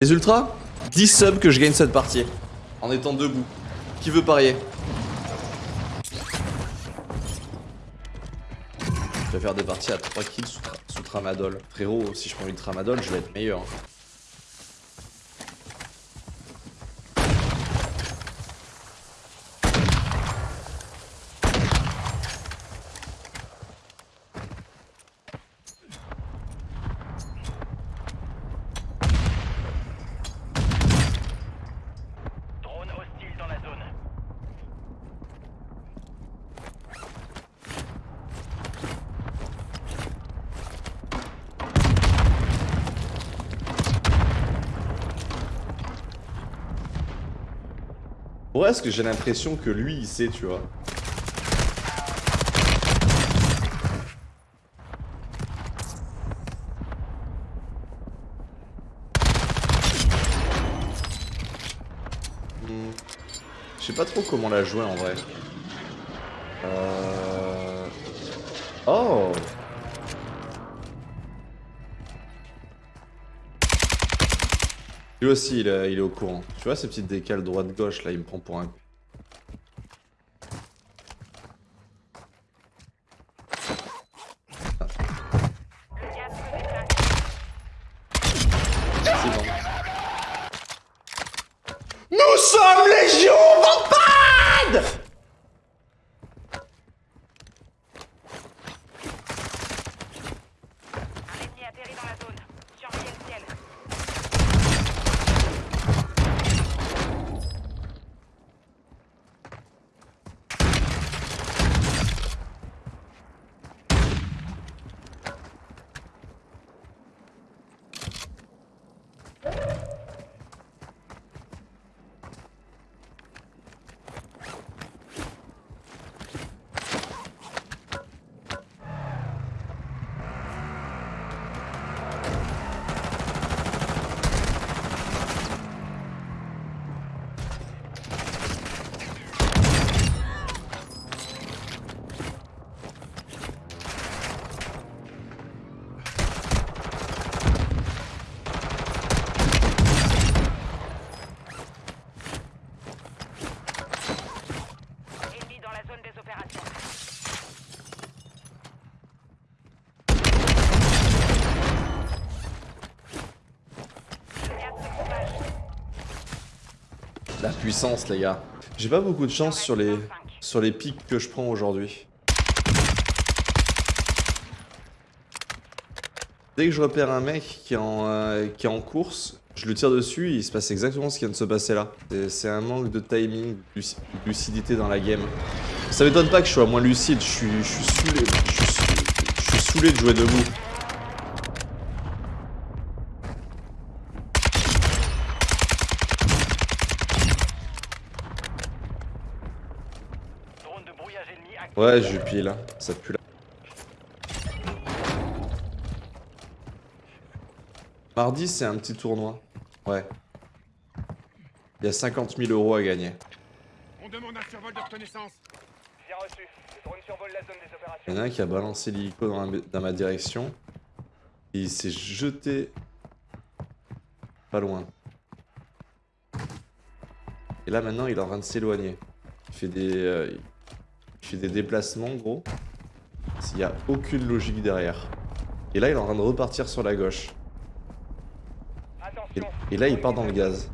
Les ultras 10 subs que je gagne cette partie. En étant debout. Qui veut parier? Je vais faire des parties à 3 kills sous, sous tramadol. Frérot, si je prends une tramadol, je vais être meilleur. Drone hostile dans la zone. Ouais, est-ce que j'ai l'impression que lui, il sait, tu vois Hmm. Je sais pas trop comment la jouer en vrai. Euh... Oh Lui aussi, il est, il est au courant. Tu vois ces petites décales droite-gauche là, il me prend pour un. C'est bon. Nous sommes Légion Vampade Un ennemi atterri dans la zone. Surveillez le ciel. Ennemi dans la zone des opérations. Le gaz se propage. La puissance, les gars. J'ai pas beaucoup de chance sur les, pics que je prends aujourd'hui. Dès que je repère un mec qui est en, euh, course, je le tire dessus et il se passe exactement ce qui vient de se passer là. C'est- un manque de timing, de luci- de lucidité dans la game. Ça m'étonne pas que je sois moins lucide, je suis, je suis saoulé. Je suis saoulé de jouer debout. Drone de brouillage ennemi actif. Ouais, je là. Ça pue là. Mardi, c'est un petit tournoi. Ouais. Il y a 50 000 euros à gagner. On demande un survol de reconnaissance. Bien reçu. Le drone survole la zone des opérations. Il y en a un qui a balancé l'hélico dans, ma direction. Et il s'est jeté pas loin. Et là maintenant il est en train de s'éloigner. Il fait des. euh, il fait des déplacements gros. S'il n'y a aucune logique derrière. Et là il est en train de repartir sur la gauche. Et, et là il part dans le gaz.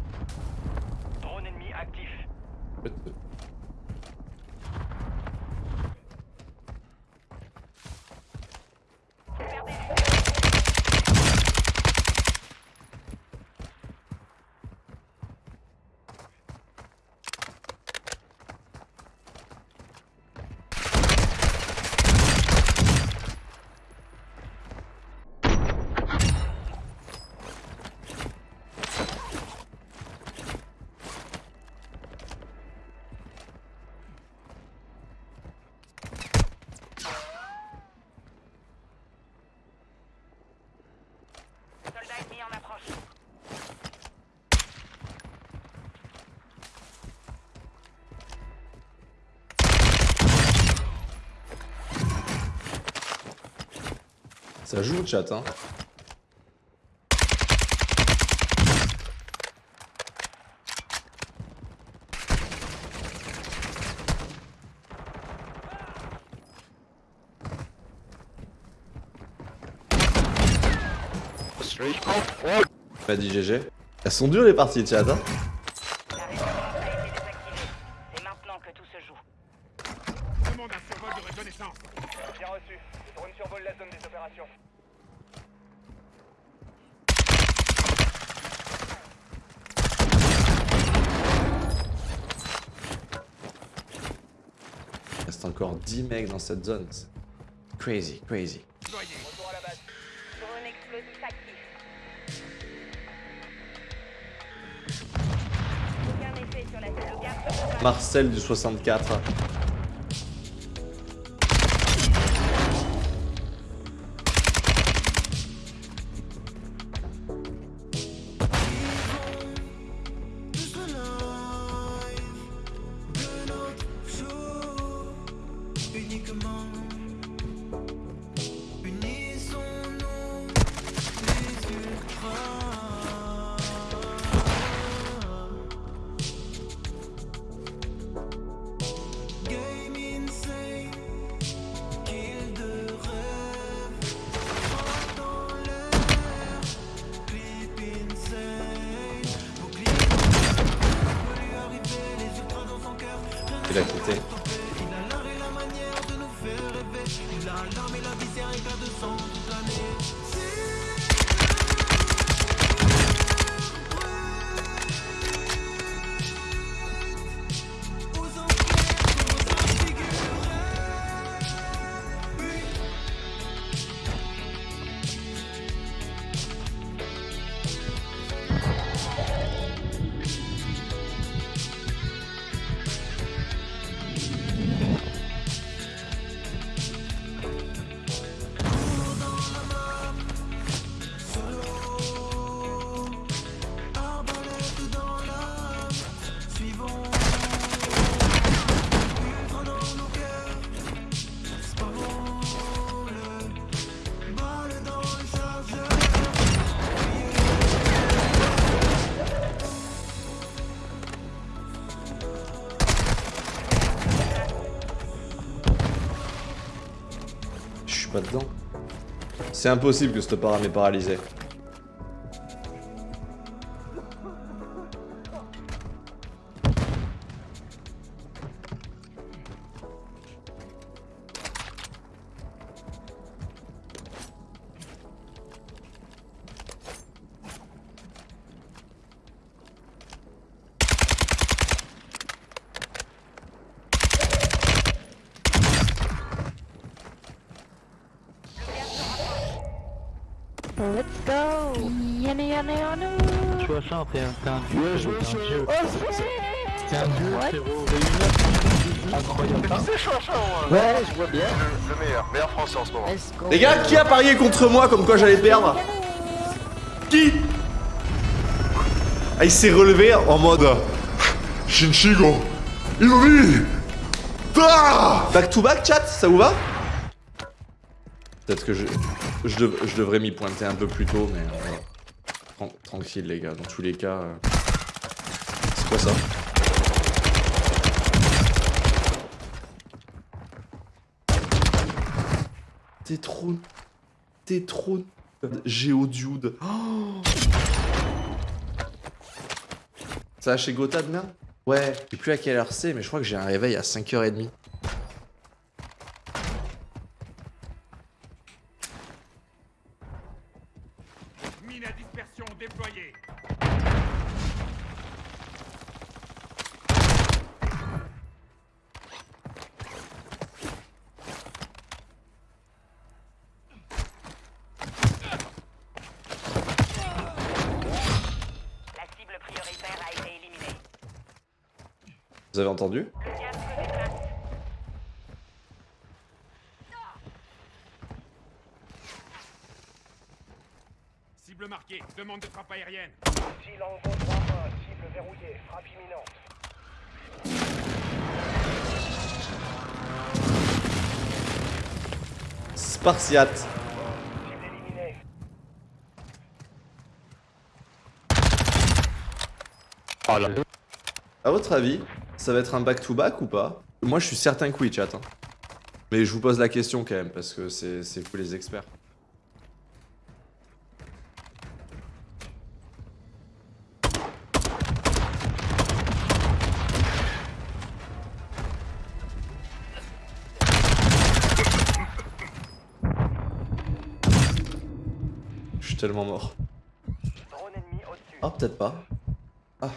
Ça joue le chat, hein. Oh, oh. Pas dit GG. Elles sont dures les parties de chat, hein. Opérations. Il reste encore 10 mecs dans cette zone. Crazy, crazy. Déployé. Retour à la base. Drone explosif actif. Aucun effet sur la cellule garde. Marcel du 64. Cœur. C'est impossible que cette para m'ait paralysé. Let's go. Yana yana yana 60, t'es un, t'es un dieu, t'es un dieu. T'es un dieu, frérot. Incroyable. Ouais, je vois bien. Le meilleur, meilleur français en ce moment. Let's go. Les gars, qui a parié contre moi comme quoi j'allais perdre Qui Ah, il s'est relevé en mode Shinshigo Inori Ah Back to back, chat, ça vous va? Peut-être que je, je, dev- je devrais m'y pointer un peu plus tôt, mais euh, tran- tranquille les gars, dans tous les cas. euh, C'est quoi ça? T'es trop. T'es trop. Géodude. Oh ça va chez Gotha demain? Ouais, je sais plus à quelle heure c'est, mais je crois que j'ai un réveil à 5h30. Dispersion déployée. La cible prioritaire a été éliminée. Vous avez entendu Le gaz se déplace. Cible marquée. Demande de frappe aérienne. Silango 3-1, cible verrouillée, frappe imminente. Spartiate. Cible éliminée. À votre avis, ça va être un back-to-back ou pas? Moi, je suis certain que oui, chat. hein. Mais je vous pose la question quand même, parce que c'est c'est vous les experts. Tellement mort. Ah, peut-être pas. Ah.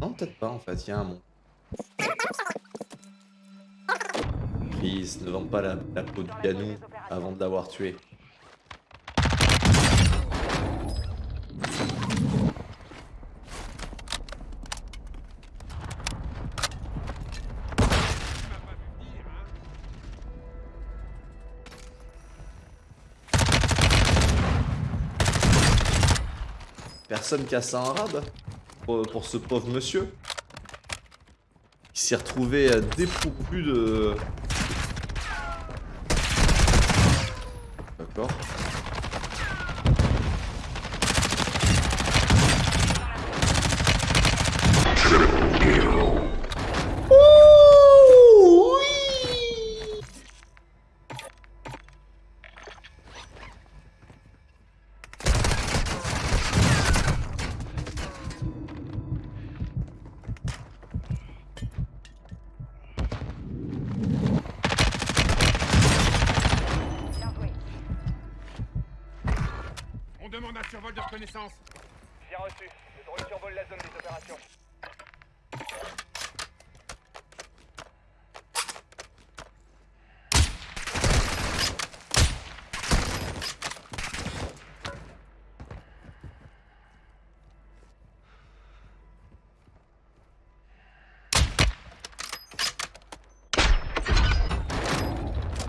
Non, peut-être pas en fait, il y a un monstre. Please, ne vends pas la, la peau du ganou avant de l'avoir tué. Personne casse un arabe pour, pour ce pauvre monsieur. Il s'est retrouvé euh, dépourvu de... D'accord. Ouh, oui Bien joué. On demande un survol de reconnaissance. Bien reçu. Le drone survole la zone des opérations.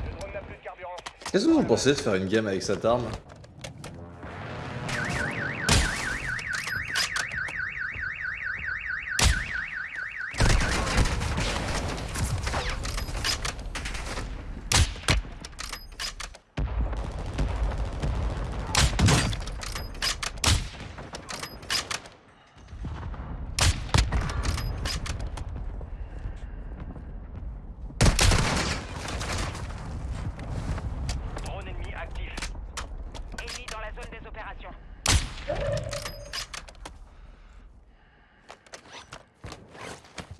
Le drone n'a plus de carburant. Qu'est-ce que vous en pensez de faire une game avec cette arme Drone ennemi actif. Ennemi dans la zone des opérations.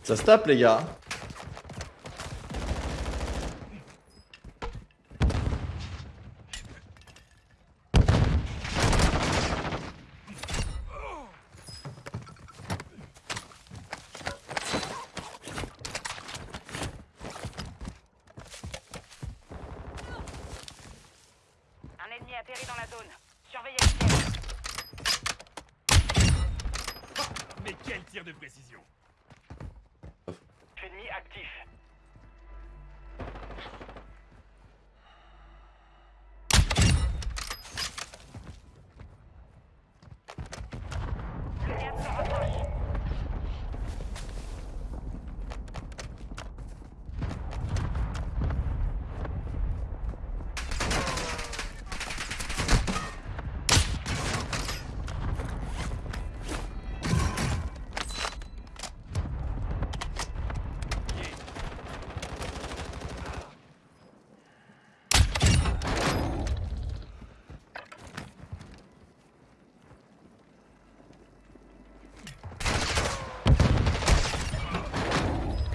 Ça se tape les gars Un ennemi atterri dans la zone. Surveillez. Mais quel tir de précision Ennemi actif. Le gaz se rapproche.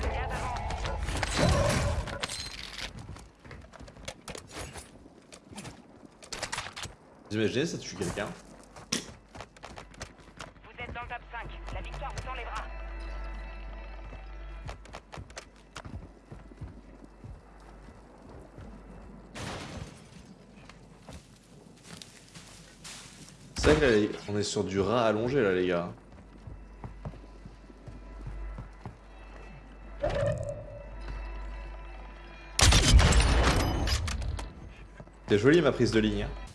Le gaz avance. Vous imaginez ça tue quelqu'un Vous êtes dans le top 5. La victoire vous tend les bras. C'est vrai que là, on est sur du rat allongé là les gars. C'est joli ma prise de ligne. hein.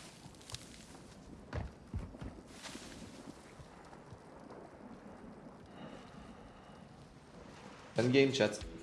Fun game chat.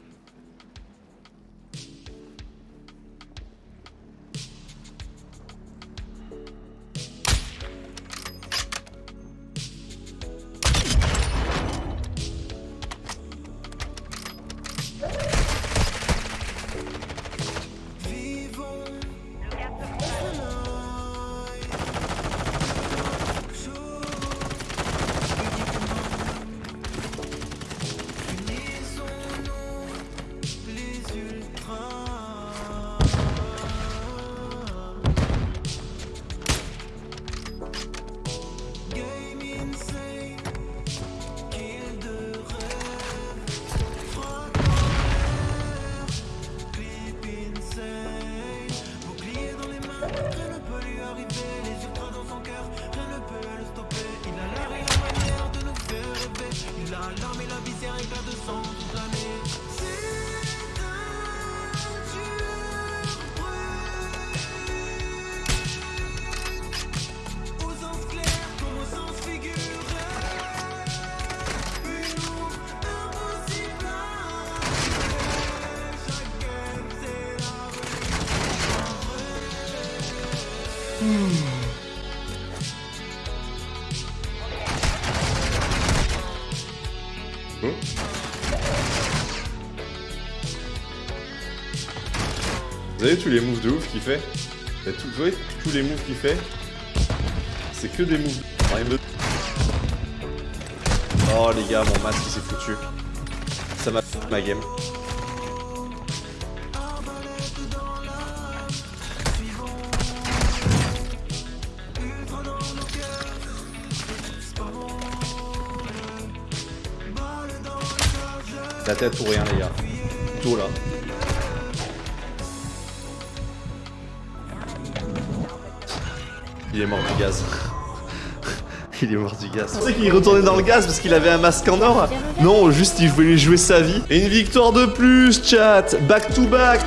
Vous avez tous les moves de ouf qu'il fait Vous voyez tous les moves qu'il fait C'est que des moves. Me- Oh les gars, mon masque il s'est foutu. Ça m'a fait ma game. La tête ou rien les gars. Tout là. Il est mort du gaz. Il est mort du gaz. Tu sais qu'il retournait dans le gaz parce qu'il avait un masque en or Non, juste il voulait jouer sa vie. Et une victoire de plus, chat Back to back